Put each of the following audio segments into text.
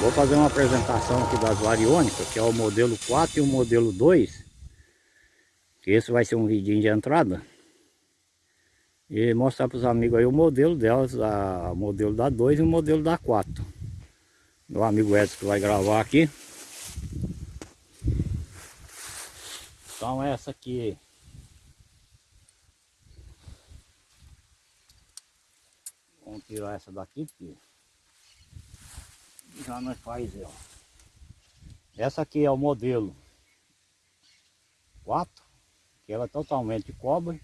Vou fazer uma apresentação aqui das variônicas, que é o modelo 4 e o modelo 2. Que esse vai ser um vidinho de entrada. E mostrar para os amigos aí o modelo delas, a, o modelo da 2 e o modelo da 4. Meu amigo Edson que vai gravar aqui. Então essa aqui Vamos tirar essa daqui porque já nós faz ela. Essa aqui é o modelo 4, que ela é totalmente de cobre.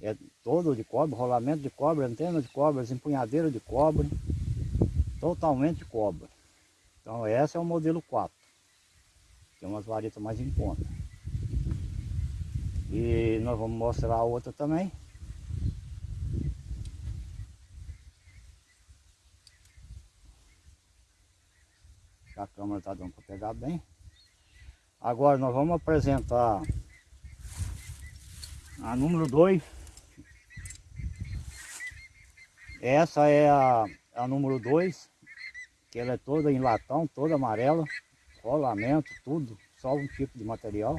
É todo de cobre, rolamento de cobre, antena de cobre, empunhadeira de cobre. Totalmente de cobre. Então essa é o modelo 4. Tem umas varetas mais em conta. E nós vamos mostrar a outra também. Câmera está dando para pegar bem. Agora nós vamos apresentar a número 2. Essa é a, a número 2, que ela é toda em latão, toda amarela, rolamento, tudo, só um tipo de material.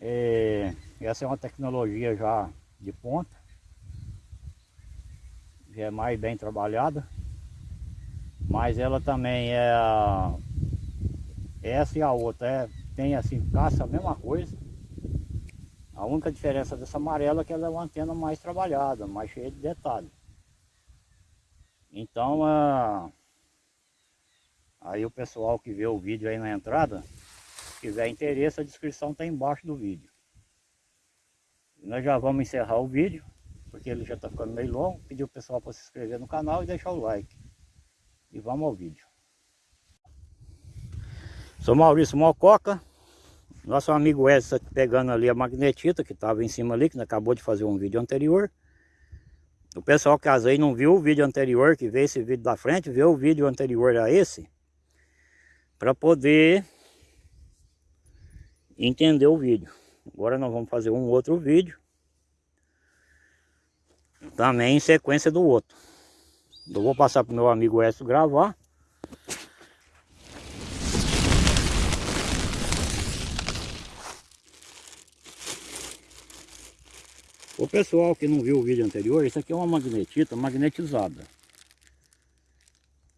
É, essa é uma tecnologia já de ponta, já é mais bem trabalhada. Mas ela também é. Essa e a outra é, tem assim, caça a mesma coisa. A única diferença dessa amarela é que ela é uma antena mais trabalhada, mais cheia de detalhes. Então, aí o pessoal que vê o vídeo aí na entrada, se tiver interesse, a descrição está embaixo do vídeo. Nós já vamos encerrar o vídeo, porque ele já está ficando meio longo. Pedir o pessoal para se inscrever no canal e deixar o like. E vamos ao vídeo. Sou Maurício Mococa. Nosso amigo Edson tá pegando ali a magnetita que estava em cima ali, que acabou de fazer um vídeo anterior. O pessoal que às vezes não viu o vídeo anterior, que vê esse vídeo da frente, vê o vídeo anterior a esse, para poder entender o vídeo. Agora nós vamos fazer um outro vídeo, também em sequência do outro. Eu vou passar para o meu amigo Edson gravar. O pessoal que não viu o vídeo anterior, isso aqui é uma magnetita magnetizada.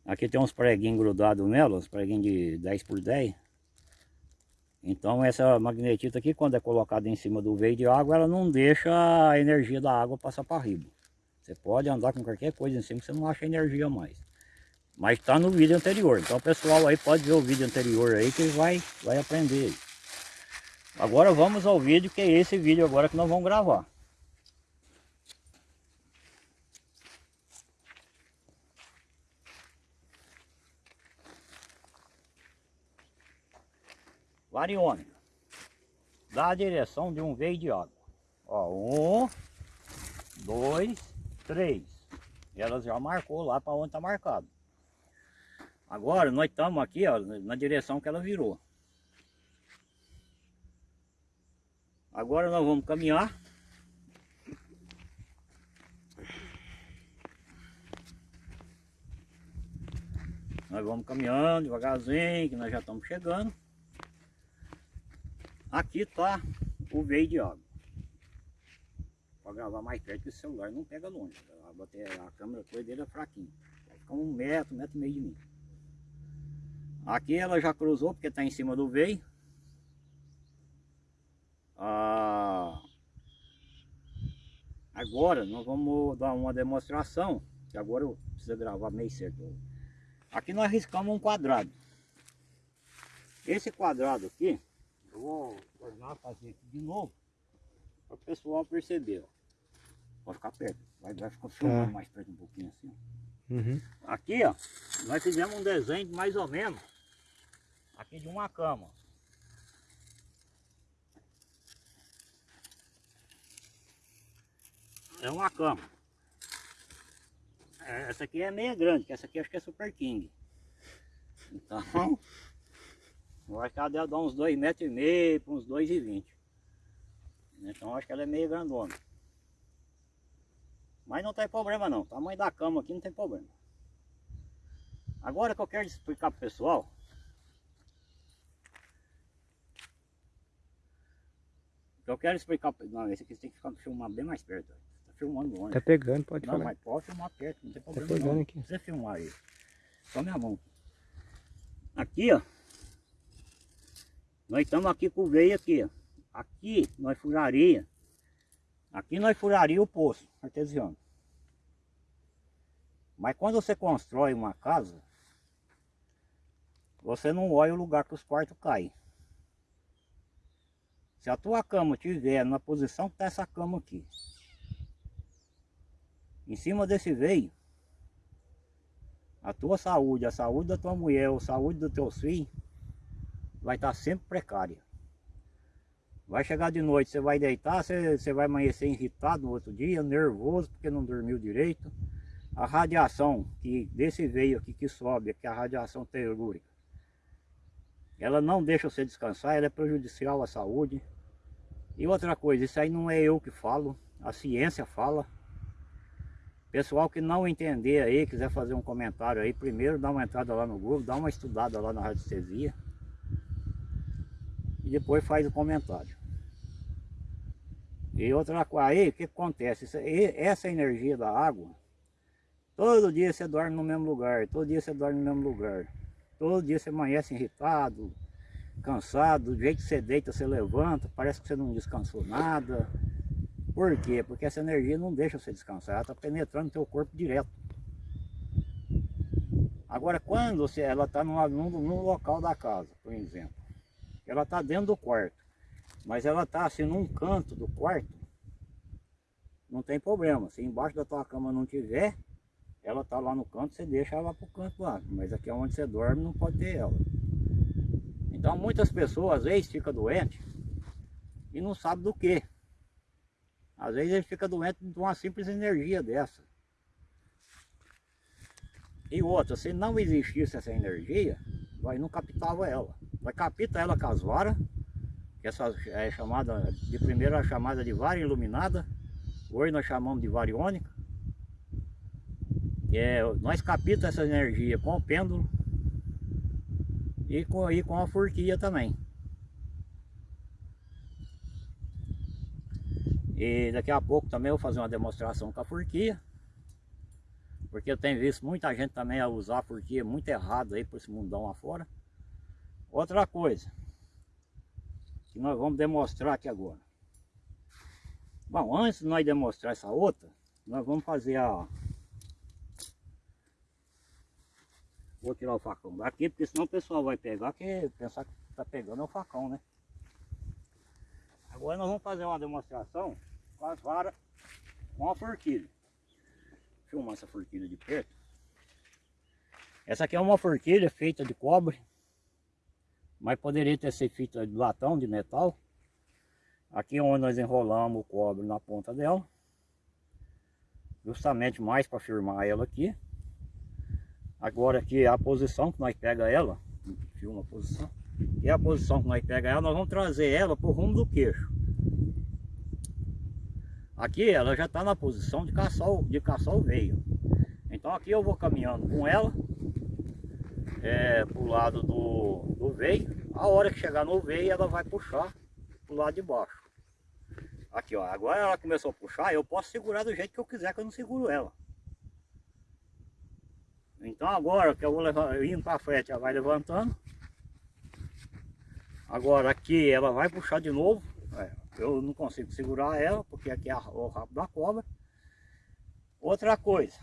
Aqui tem uns preguinhos grudados nela, uns preguinhos de 10 por 10. Então essa magnetita aqui, quando é colocada em cima do veio de água, ela não deixa a energia da água passar para riba. Você pode andar com qualquer coisa em cima que você não acha energia mais. Mas está no vídeo anterior. Então o pessoal aí pode ver o vídeo anterior aí que vai, vai aprender. Agora vamos ao vídeo que é esse vídeo agora que nós vamos gravar. Variônica. Dá a direção de um veio de água. Ó, um, dois, três. Elas já marcou lá para onde está marcado. Agora nós estamos aqui ó, na direção que ela virou. Agora nós vamos caminhar. Nós vamos caminhando devagarzinho, que nós já estamos chegando. Aqui está o veio de água para gravar mais perto que o celular não pega longe. A, a câmera toda dele é fraquinha. Vai ficar um metro, um metro e meio de mim. Aqui ela já cruzou porque está em cima do veio. Ah, agora nós vamos dar uma demonstração. Que agora eu preciso gravar meio certo. Aqui nós riscamos um quadrado. Esse quadrado aqui, eu vou tornar fazer aqui de novo. Para o pessoal perceber. Ó. Pode ficar perto. Vai, vai tá. mais perto um pouquinho assim. Uhum. Aqui, ó, nós fizemos um desenho mais ou menos aqui de uma cama. É uma cama. É, essa aqui é meia grande, que essa aqui acho que é Super King. Então, vai que ela deve dar uns 2,5 metros e meio para uns 2,20. Então acho que ela é meio grandona. Mas não tem problema não. O tamanho da cama aqui não tem problema. Agora que eu quero explicar pro pessoal. Eu quero explicar. Não, esse aqui tem que ficar filmando bem mais perto. Tá filmando longe. Tá pegando, pode não, falar. mas pode filmar perto, não tem Tá problema pegando não. aqui. Não precisa filmar aí. Só minha mão. Aqui, ó. Nós estamos aqui com o veio aqui, ó. Aqui nós furaria. Aqui nós furaria o poço artesiano. Mas quando você constrói uma casa, você não olha o lugar que os quartos caem. Se a tua cama estiver na posição que está essa cama aqui, em cima desse veio, a tua saúde, a saúde da tua mulher, a saúde dos teus filhos, vai estar sempre precária. Vai chegar de noite, você vai deitar, você, você vai amanhecer irritado no outro dia, nervoso porque não dormiu direito. A radiação que desse veio aqui que sobe, que é a radiação telúrica, ela não deixa você descansar, ela é prejudicial à saúde. E outra coisa, isso aí não é eu que falo, a ciência fala. Pessoal que não entender aí, quiser fazer um comentário aí, primeiro dá uma entrada lá no Google, dá uma estudada lá na radiestesia. E depois faz o comentário. E outra coisa, aí o que acontece? Isso- Essa energia da água, todo dia você dorme no mesmo lugar, todo dia você dorme no mesmo lugar. Todo dia você amanhece irritado, cansado, do jeito que você deita, você levanta, parece que você não descansou nada. Por quê? Porque essa energia não deixa você descansar, ela está penetrando no teu corpo direto. Agora, quando você, ela está num local da casa, por exemplo, ela está dentro do quarto, mas ela está assim num canto do quarto, não tem problema. Se embaixo da tua cama não tiver, ela está lá no canto, você deixa ela para o canto lá. Mas aqui onde você dorme não pode ter ela. Então muitas pessoas às vezes ficam doentes e não sabem do que. Às vezes ele fica doente de uma simples energia dessa. E outra, se não existisse essa energia, nós não captava ela. Nós capta ela com as varas, essa é chamada, de primeira chamada de vara iluminada, hoje nós chamamos de variônica. É, nós capta essa energia com o pêndulo e com, e com a forquilha também. E daqui a pouco também vou fazer uma demonstração com a forquilha. Porque eu tenho visto muita gente também a usar a forquilha muito errado aí por esse mundão afora. Outra coisa que nós vamos demonstrar aqui agora. Bom, antes de nós demonstrar essa outra, nós vamos fazer a... Vou tirar o facão daqui, porque senão o pessoal vai pegar, que pensar que tá pegando é o facão, né? Agora nós vamos fazer uma demonstração com as varas com a forquilha. Filmar essa forquilha de perto. Essa aqui é uma forquilha feita de cobre, mas poderia ter sido feita de latão, de metal. Aqui onde nós enrolamos o cobre na ponta dela, justamente mais para firmar ela aqui. Agora aqui é a posição que nós pega ela, filma a posição, é a posição que nós pega ela, nós vamos trazer ela para o rumo do queixo. Aqui ela já está na posição de caçar, de caçar o veio. Então aqui eu vou caminhando com ela é, lado do, do veio. A hora que chegar no veio ela vai puxar para o lado de baixo. Aqui ó, agora ela começou a puxar, eu posso segurar do jeito que eu quiser que eu não seguro ela. Então agora que eu vou levar, indo para frente, ela vai levantando. Agora aqui ela vai puxar de novo. É, eu não consigo segurar ela, porque aqui é o rabo da cobra. Outra coisa.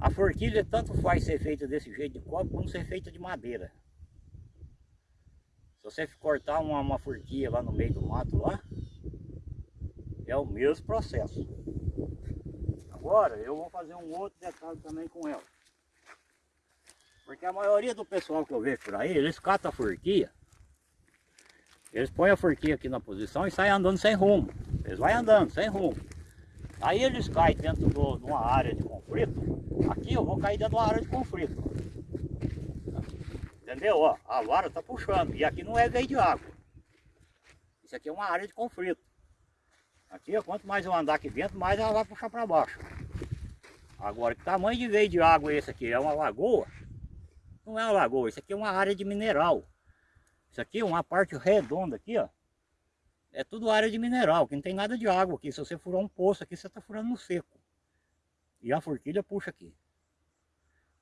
A forquilha tanto faz ser feita desse jeito de cobre, como ser feita de madeira. Se você cortar uma, uma forquilha lá no meio do mato lá, é o mesmo processo. Agora eu vou fazer um outro detalhe também com ela. Porque a maioria do pessoal que eu vejo por aí, eles catam a forquilha, eles põem a forquilha aqui na posição e saem andando sem rumo. Eles vão andando sem rumo. Aí eles caem dentro de uma área de conflito. Aqui eu vou cair dentro de uma área de conflito. Entendeu? Ó, a vara está puxando. E aqui não é veio de água. Isso aqui é uma área de conflito. Aqui, ó, quanto mais eu andar aqui dentro, mais ela vai puxar para baixo. Agora, que tamanho de veio de água é esse aqui? É uma lagoa? Não é uma lagoa, isso aqui é uma área de mineral. Isso aqui é uma parte redonda aqui, ó. É tudo área de mineral, que não tem nada de água aqui. Se você furar um poço aqui, você está furando no seco. E a forquilha puxa aqui.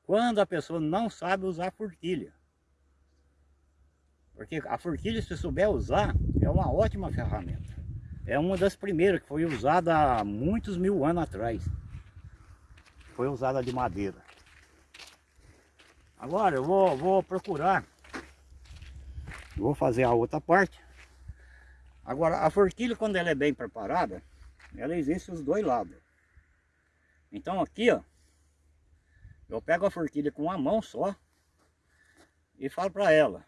Quando a pessoa não sabe usar a forquilha. Porque a forquilha, se souber usar, é uma ótima ferramenta. É uma das primeiras que foi usada há muitos mil anos atrás. Foi usada de madeira. Agora eu vou, vou procurar. Vou fazer a outra parte. Agora a forquilha quando ela é bem preparada, ela existe os dois lados. Então aqui ó, eu pego a forquilha com uma mão só e falo para ela,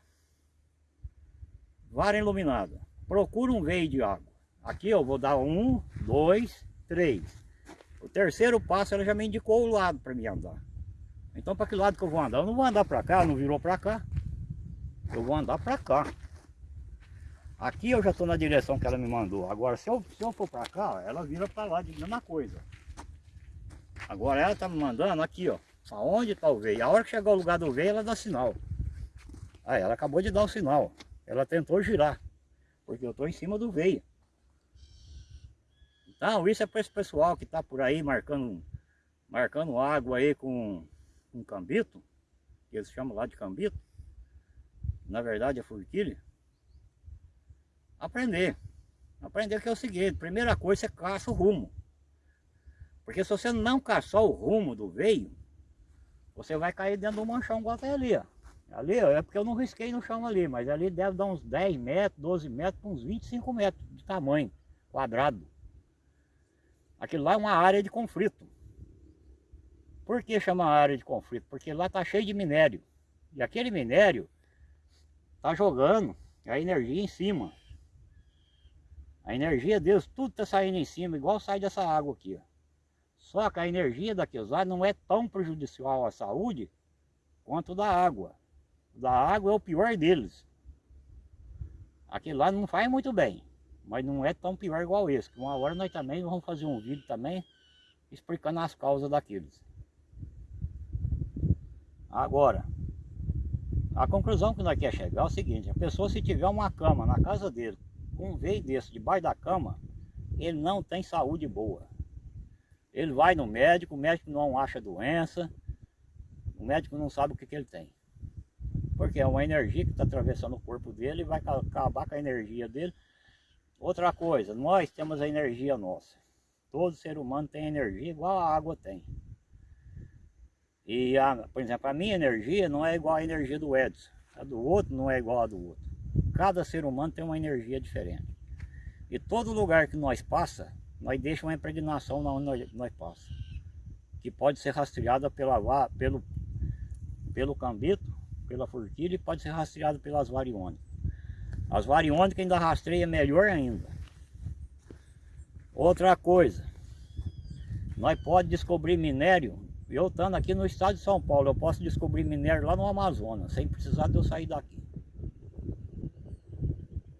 vara iluminada, procura um veio de água. Aqui eu vou dar um, dois, três. O terceiro passo ela já me indicou o lado para mim andar. Então para que lado que eu vou andar? Eu não vou andar para cá, não virou para cá. Eu vou andar para cá. Aqui eu já estou na direção que ela me mandou. Agora, se eu, se eu for para cá, ela vira para lá de mesma coisa. Agora ela está me mandando aqui, ó. Aonde está o veio. A hora que chegar ao lugar do veio, ela dá sinal. Aí, ela acabou de dar o sinal. Ela tentou girar. Porque eu estou em cima do veio. Então, isso é para esse pessoal que está por aí marcando, marcando água aí com um cambito. Que eles chamam lá de cambito. Na verdade é forquilha aprender. Aprender que é o seguinte, primeira coisa você caça o rumo. Porque se você não caçar o rumo do veio, você vai cair dentro do manchão igual até ali, ó. Ali é porque eu não risquei no chão ali, mas ali deve dar uns 10 metros, 12 metros, uns 25 metros de tamanho, quadrado. Aquilo lá é uma área de conflito. Por que chama área de conflito? Porque lá está cheio de minério. E aquele minério está jogando a energia em cima. A energia deles, tudo está saindo em cima, igual sai dessa água aqui. Ó. Só que a energia daqueles lá não é tão prejudicial à saúde quanto da água. Da água é o pior deles. Aquele lá não faz muito bem, mas não é tão pior igual esse. Uma hora nós também vamos fazer um vídeo também explicando as causas daqueles. Agora, a conclusão que nós quer chegar é o seguinte, a pessoa se tiver uma cama na casa dele, um veio desse debaixo da cama, ele não tem saúde boa. Ele vai no médico, o médico não acha doença, o médico não sabe o que, que ele tem. Porque é uma energia que está atravessando o corpo dele e vai acabar com a energia dele. Outra coisa, nós temos a energia nossa. Todo ser humano tem energia igual a água tem. E, a, por exemplo, a minha energia não é igual à energia do Edson. A do outro não é igual a do outro. Cada ser humano tem uma energia diferente. E todo lugar que nós passa, nós deixamos uma impregnação onde nós, nós passa. Que pode ser rastreada pela, pelo, pelo cambito, pela forquilha e pode ser rastreada pelas variônicas. As variônicas ainda rastreia melhor ainda. Outra coisa, nós pode descobrir minério, eu estando aqui no estado de São Paulo, eu posso descobrir minério lá no Amazonas, sem precisar de eu sair daqui.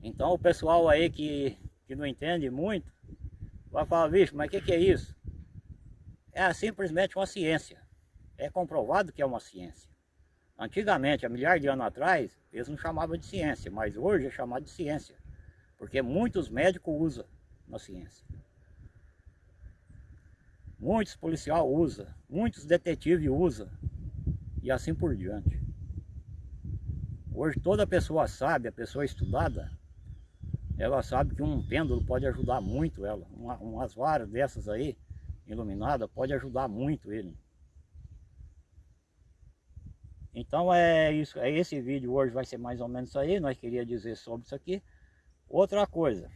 Então o pessoal aí que, que não entende muito, vai falar, vixe, mas o que, que é isso? É simplesmente uma ciência. É comprovado que é uma ciência. Antigamente, há milhares de anos atrás, eles não chamavam de ciência, mas hoje é chamado de ciência. Porque muitos médicos usam na ciência. Muitos policiais usam, muitos detetives usam, e assim por diante. Hoje toda pessoa sabe, a pessoa estudada, ela sabe que um pêndulo pode ajudar muito ela. Uma, umas varas dessas aí, iluminadas, pode ajudar muito ele. Então é isso, é esse vídeo hoje vai ser mais ou menos isso aí, nós queria dizer sobre isso aqui. Outra coisa,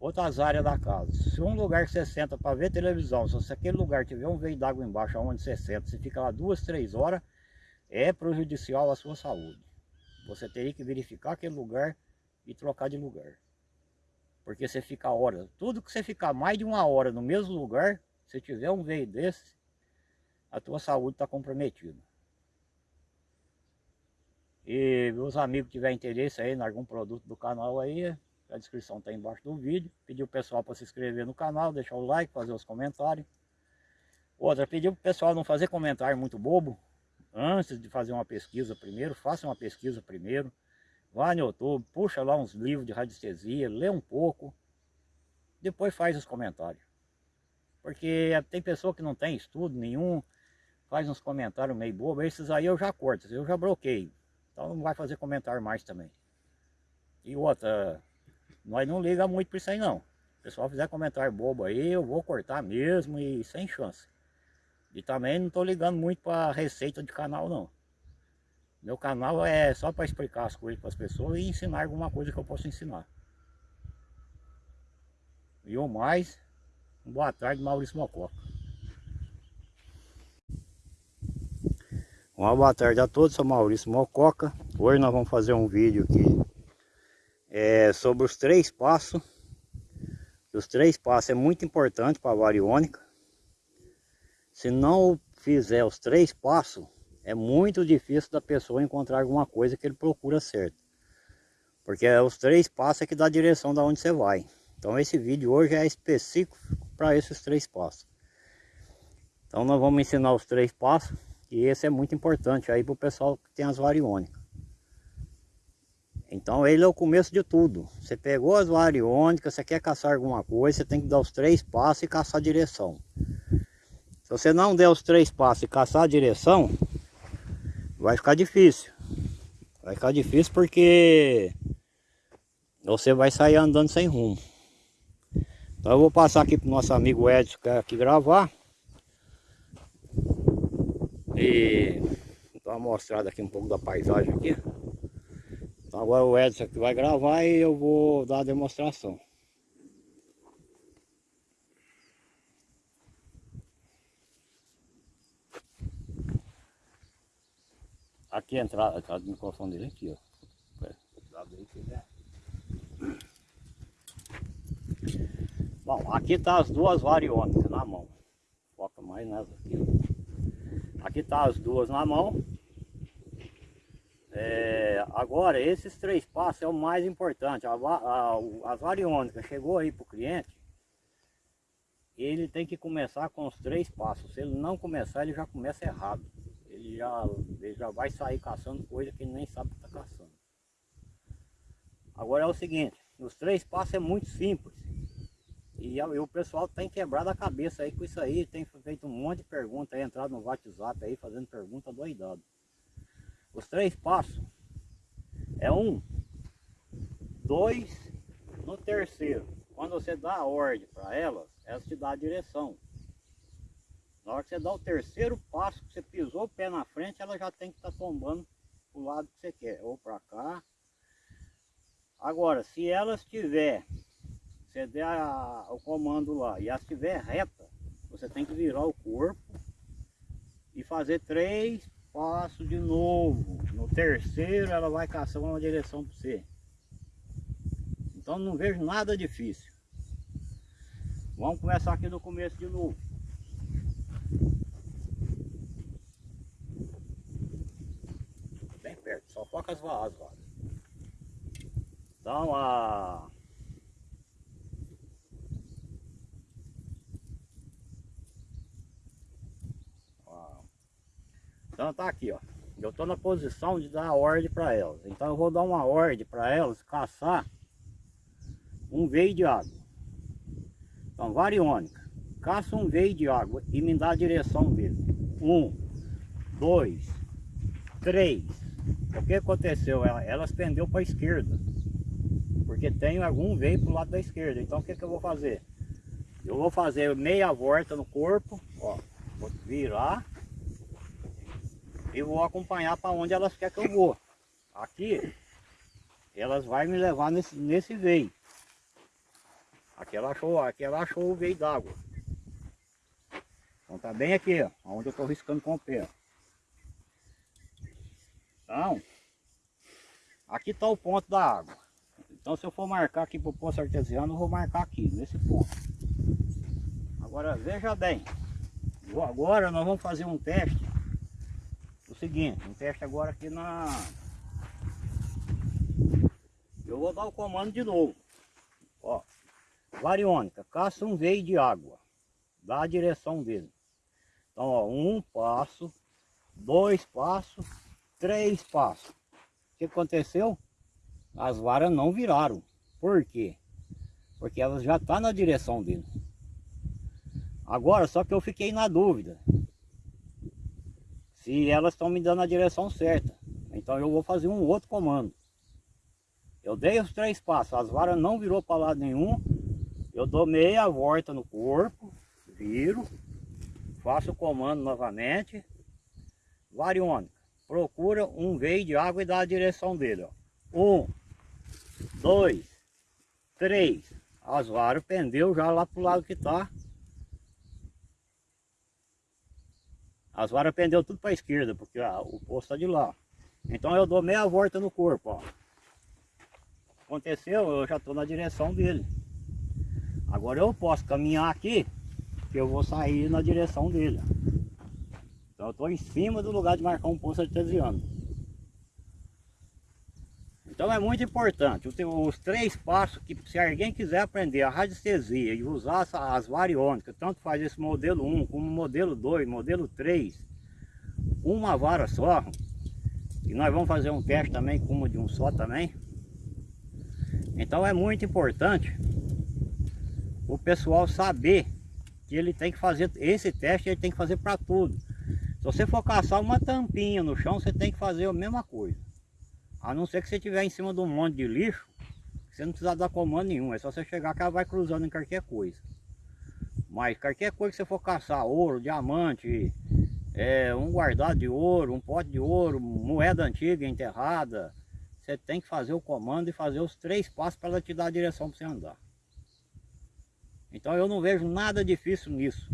outras áreas da casa. Se um lugar que você senta para ver televisão, se aquele lugar tiver um veio d'água embaixo onde você senta, você fica lá duas, três horas, é prejudicial à sua saúde. Você teria que verificar aquele lugar e trocar de lugar. Porque você fica horas, tudo que você ficar mais de uma hora no mesmo lugar, se tiver um veio desse, a tua saúde está comprometida. E meus amigos que tiverem interesse aí em algum produto do canal aí, a descrição está embaixo do vídeo. Pedir o pessoal para se inscrever no canal, deixar o like, fazer os comentários. Outra, pediu para o pessoal não fazer comentário muito bobo. Antes de fazer uma pesquisa primeiro, faça uma pesquisa primeiro. Vá no YouTube, puxa lá uns livros de radiestesia, lê um pouco. Depois faz os comentários. Porque tem pessoa que não tem estudo nenhum, faz uns comentários meio bobo. Esses aí eu já corto, eu já bloqueio. Então não vai fazer comentário mais também. E outra, nós não liga muito para isso aí não. Se o pessoal fizer comentário bobo aí, eu vou cortar mesmo e sem chance. E também não estou ligando muito para receita de canal não. Meu canal é só para explicar as coisas para as pessoas e ensinar alguma coisa que eu posso ensinar. E o mais, boa tarde Maurício Mococa. Uma boa tarde a todos, sou Maurício Mococa. Hoje nós vamos fazer um vídeo aqui é, sobre os três passos. Os três passos é muito importante para a variônica. Se não fizer os três passos, é muito difícil da pessoa encontrar alguma coisa que ele procura certo. Porque é os três passos é que dá a direção da onde você vai. Então esse vídeo hoje é específico para esses três passos. Então nós vamos ensinar os três passos e esse é muito importante aí para o pessoal que tem as variônicas. Então ele é o começo de tudo. Você pegou as variônicas, você quer caçar alguma coisa, você tem que dar os três passos e caçar a direção. Se você não der os três passos e caçar a direção, vai ficar difícil. Vai ficar difícil porque você vai sair andando sem rumo. Então eu vou passar aqui para o nosso amigo Edson que é aqui gravar. E dar uma mostrada aqui um pouco da paisagem aqui. Então agora o Edson aqui vai gravar e eu vou dar a demonstração. Aqui entrada, a entrada do microfone dele aqui, ó. É. Bom, aqui tá as duas variônicas na mão. Foca mais nessa aqui. Aqui tá as duas na mão. É, agora, esses três passos é o mais importante. A, a, as variônicas chegou aí para o cliente, ele tem que começar com os três passos. Se ele não começar, ele já começa errado ele já, ele já vai sair caçando coisa que ele nem sabe que está caçando. Agora é o seguinte, os três passos é muito simples. E, o pessoal tem quebrado a cabeça aí com isso aí, tem feito um monte de perguntas aí, entrado no WhatsApp aí, fazendo pergunta doidado. Os três passos é um, dois, no terceiro. Quando você dá a ordem para elas, elas te dão a direção. Na hora que você dá o terceiro passo, que você pisou o pé na frente, ela já tem que estar tá tombando o lado que você quer, ou para cá. Agora, se ela estiver, você der a, o comando lá, e ela estiver reta, você tem que virar o corpo e fazer três passos de novo. No terceiro ela vai caçar uma direção para você. Então não vejo nada difícil. Vamos começar aqui no começo de novo. Bem perto, só foca as vaas lá. Então a... Então tá aqui, ó. Eu tô na posição de dar ordem para elas. Então eu vou dar uma ordem para elas caçar um veio de água. Então, variônica caça um veio de água e me dá a direção dele. Um, dois, três. O que aconteceu? Elas pendeu para a esquerda. Porque tem algum veio para o lado da esquerda. Então o que, que eu vou fazer? Eu vou fazer meia volta no corpo, ó, vou virar e vou acompanhar para onde elas querem que eu vou. Aqui, elas vão me levar nesse, nesse veio. Aqui ela achou, aqui ela achou o veio d'água. Então tá bem aqui, ó, onde eu estou riscando com o pé. Então, aqui está o ponto da água. Então se eu for marcar aqui para o poço artesiano, eu vou marcar aqui, nesse ponto. Agora veja bem, agora nós vamos fazer um teste. O seguinte, um teste agora aqui na... Eu vou dar o comando de novo. Ó, variônica, caça um veio de água. Dá a direção dele. Então, ó, um passo, dois passos, três passos. O que aconteceu? As varas não viraram. Por quê? Porque elas já estão tá na direção dele. Agora, só que eu fiquei na dúvida. Se elas estão me dando a direção certa. Então eu vou fazer um outro comando. Eu dei os três passos, as varas não virou para lado nenhum. Eu dou meia volta no corpo, viro, faço o comando novamente. Variônica, procura um veio de água e dá a direção dele. Ó. Um, dois, três. As varas pendeu já lá pro lado que tá. As varas pendeu tudo para a esquerda, porque ah, o posto está de lá. Então eu dou meia volta no corpo, ó. Aconteceu, eu já estou na direção dele. Agora eu posso caminhar aqui, que eu vou sair na direção dele. Então eu estou em cima do lugar de marcar um posto artesiano. Então é muito importante, os três passos que se alguém quiser aprender a radiestesia e usar as variônicas, tanto faz esse modelo 1 como modelo 2, modelo 3, uma vara só, e nós vamos fazer um teste também com uma de um só também. Então é muito importante o pessoal saber que ele tem que fazer esse teste, ele tem que fazer para tudo. Se você for caçar uma tampinha no chão, você tem que fazer a mesma coisa. A não ser que você estiver em cima de um monte de lixo, você não precisa dar comando nenhum, é só você chegar que ela vai cruzando em qualquer coisa. Mas qualquer coisa que você for caçar, ouro, diamante, é, um guardado de ouro, um pote de ouro, moeda antiga enterrada, você tem que fazer o comando e fazer os três passos para ela te dar a direção para você andar. Então eu não vejo nada difícil nisso.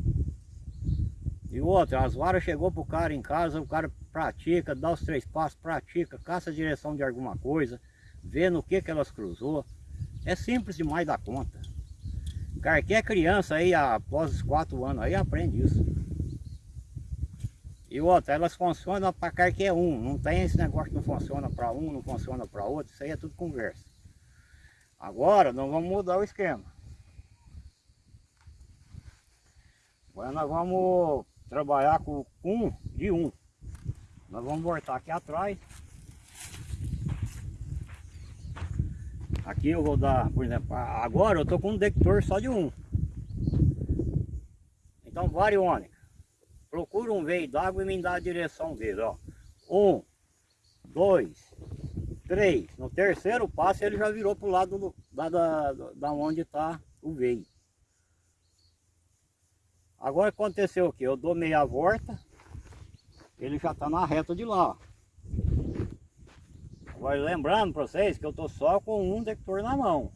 E outra, as varas chegou para o cara em casa, o cara pratica, dá os três passos, pratica, caça a direção de alguma coisa, vê no que, que elas cruzou. É simples demais da conta. Qualquer criança aí, após os quatro anos, aí aprende isso. E outra, elas funcionam para qualquer um, não tem esse negócio que não funciona para um, não funciona para outro, isso aí é tudo conversa. Agora nós vamos mudar o esquema. Agora nós vamos trabalhar com um de um. Nós vamos voltar aqui atrás. Aqui eu vou dar, por exemplo, agora eu estou com um detector só de um. Então variônica. Procura um veio d'água e me dá a direção dele, ó. Um, dois, três. No terceiro passo ele já virou para o lado do, da, da, da onde está o veio. Agora aconteceu o que? Eu dou meia volta, ele já está na reta de lá. Agora lembrando para vocês que eu estou só com um detector na mão.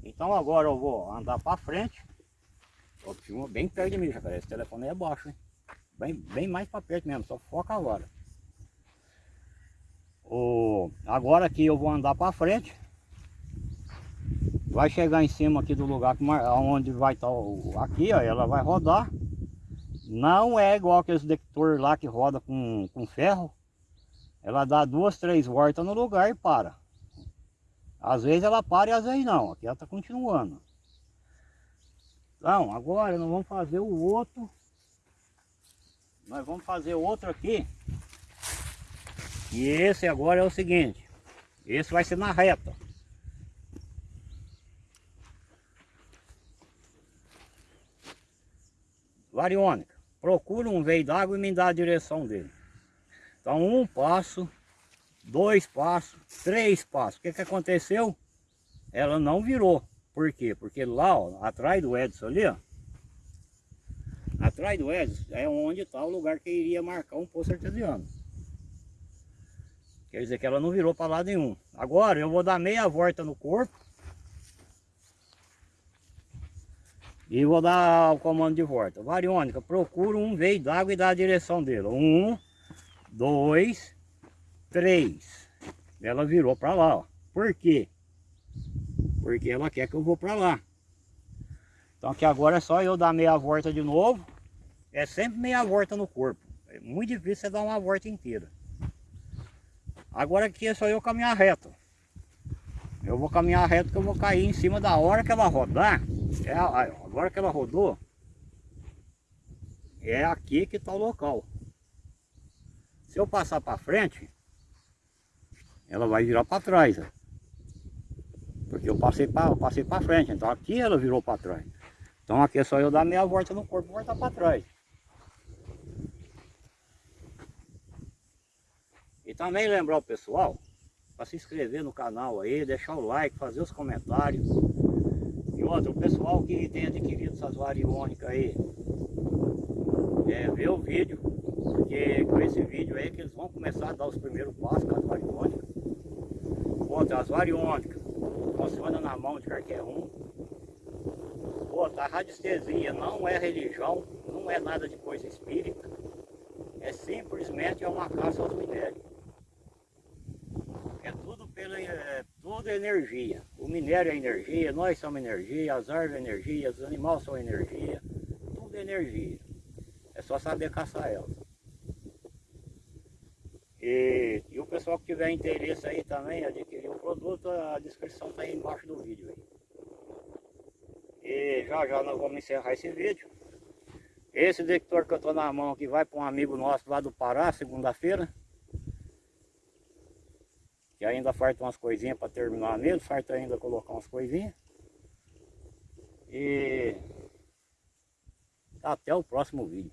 Então agora eu vou andar para frente. Ó, filma bem perto de mim, já esse telefone é baixo, hein? Bem, bem mais para perto mesmo, só foca agora. O, agora aqui eu vou andar para frente vai chegar em cima aqui do lugar onde vai estar tá aqui, ó, ela vai rodar. Não é igual aqueles detector lá que roda com, com ferro. Ela dá duas, três voltas no lugar e para. Às vezes ela para e às vezes não. Aqui ela está continuando. Então, agora nós vamos fazer o outro. Nós vamos fazer outro aqui. E esse agora é o seguinte. Esse vai ser na reta. Variônica. Procura um veio d'água e me dá a direção dele. Então um passo, dois passos, três passos. O que, que aconteceu? Ela não virou. Por quê? Porque lá, ó, atrás do Edson ali, ó. Atrás do Edson é onde está o lugar que iria marcar um poço artesiano. Quer dizer que ela não virou para lado nenhum. Agora eu vou dar meia volta no corpo E vou dar o comando de volta. Variônica, procura um veio d'água e dá a direção dele. Um, dois, três. Ela virou para lá, ó. Por quê? Porque ela quer que eu vou para lá. Então aqui agora é só eu dar meia volta de novo. É sempre meia volta no corpo. É muito difícil você dar uma volta inteira. Agora aqui é só eu caminhar reto. Eu vou caminhar reto que eu vou cair em cima da hora que ela rodar. É, agora que ela rodou, é aqui que está o local. Se eu passar para frente, ela vai virar para trás. ó. Porque eu passei para passei frente, então aqui ela virou para trás. Então aqui é só eu dar meia volta no corpo e voltar para trás. E também lembrar o pessoal para se inscrever no canal aí, deixar o like, fazer os comentários. E outro, o pessoal que tem adquirido essas variônicas aí, é, ver o vídeo, porque com esse vídeo aí que eles vão começar a dar os primeiros passos com as variônicas. Outra, as variônicas funciona na mão de qualquer um. Outra, a radiestesia não é religião, não é nada de coisa espírita. É simplesmente é uma caça aos minérios. É tudo pela é, tudo é energia. O minério é energia, nós somos energia, as árvores é energia, os animais são energia, tudo é energia. É só saber caçar elas. E, e o pessoal que tiver interesse aí também, adquirir o produto, a descrição está aí embaixo do vídeo aí. E já já nós vamos encerrar esse vídeo. Esse detector que eu estou na mão aqui vai para um amigo nosso lá do Pará, segunda-feira. Que ainda falta umas coisinhas para terminar nele, falta ainda colocar umas coisinhas. E até o próximo vídeo.